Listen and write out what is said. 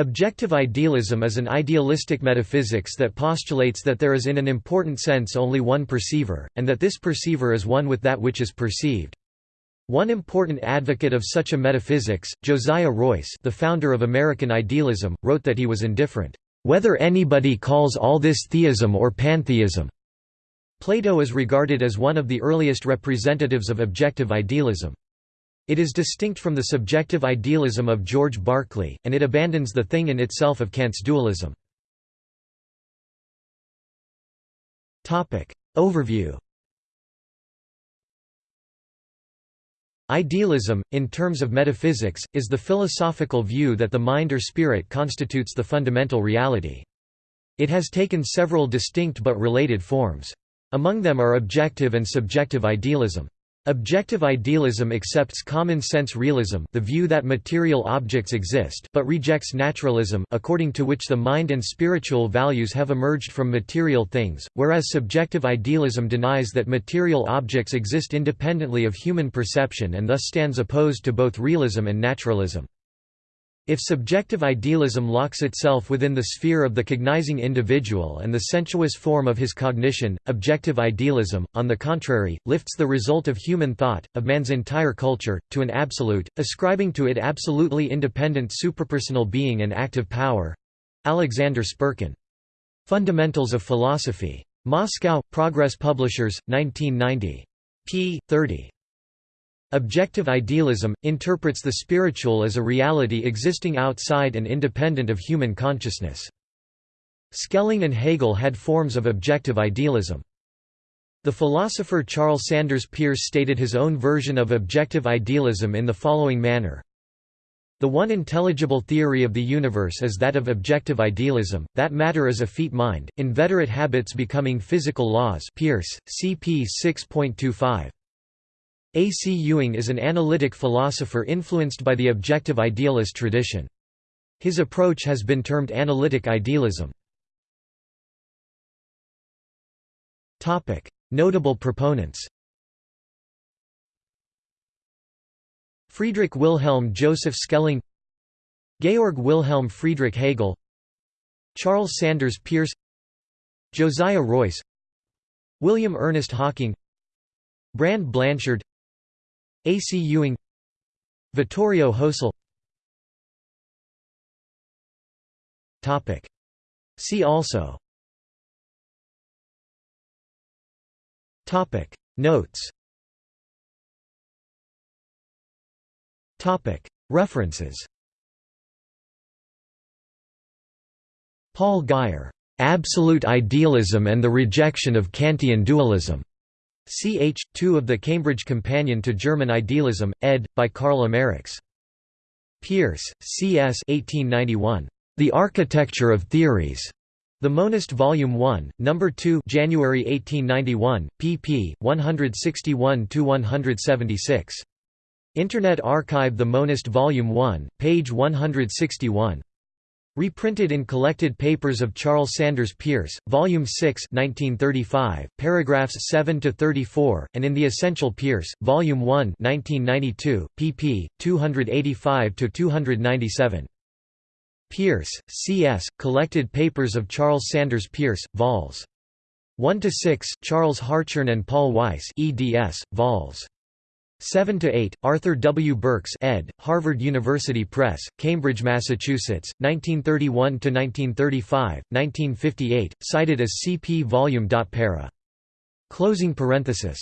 Objective idealism is an idealistic metaphysics that postulates that there is in an important sense only one perceiver, and that this perceiver is one with that which is perceived. One important advocate of such a metaphysics, Josiah Royce the founder of American idealism, wrote that he was indifferent, "...whether anybody calls all this theism or pantheism." Plato is regarded as one of the earliest representatives of objective idealism. It is distinct from the subjective idealism of George Berkeley, and it abandons the thing in itself of Kant's dualism. Overview Idealism, in terms of metaphysics, is the philosophical view that the mind or spirit constitutes the fundamental reality. It has taken several distinct but related forms. Among them are objective and subjective idealism. Objective idealism accepts common-sense realism the view that material objects exist but rejects naturalism according to which the mind and spiritual values have emerged from material things, whereas subjective idealism denies that material objects exist independently of human perception and thus stands opposed to both realism and naturalism. If subjective idealism locks itself within the sphere of the cognizing individual and the sensuous form of his cognition, objective idealism, on the contrary, lifts the result of human thought, of man's entire culture, to an absolute, ascribing to it absolutely independent suprapersonal being and active power. Alexander Spirkin. Fundamentals of Philosophy. Moscow, Progress Publishers, 1990. p. 30. Objective idealism, interprets the spiritual as a reality existing outside and independent of human consciousness. Schelling and Hegel had forms of objective idealism. The philosopher Charles Sanders Peirce stated his own version of objective idealism in the following manner. The one intelligible theory of the universe is that of objective idealism, that matter is a effete mind, inveterate habits becoming physical laws Peirce, cp 6.25. A. C. Ewing is an analytic philosopher influenced by the objective idealist tradition. His approach has been termed analytic idealism. Notable proponents Friedrich Wilhelm Joseph Schelling Georg Wilhelm Friedrich Hegel Charles Sanders Peirce Josiah Royce William Ernest Hocking Brand Blanshard a. C. Ewing Vittorio Hösle See also. Notes. References. Paul Guyer, "'Absolute Idealism and the Rejection of Kantian Dualism' Ch. 2 of the Cambridge Companion to German Idealism, ed. by Karl Ameriks. Peirce, C. S. 1891. The Architecture of Theories. The Monist Volume 1, No. 2 January 1891, pp. 161–176. Internet Archive The Monist Volume 1, page 161 Reprinted in Collected Papers of Charles Sanders Peirce, Volume 6 1935, paragraphs 7–34, and in The Essential Peirce, Volume 1 1992, pp. 285–297. Peirce, C.S., Collected Papers of Charles Sanders Peirce, vols. 1–6, Charles Hartshorne and Paul Weiss eds, vols. 7 to 8 Arthur W. Burks ed. Harvard University Press Cambridge Massachusetts 1931 to 1935 1958 cited as CP volume. Para. Closing parenthesis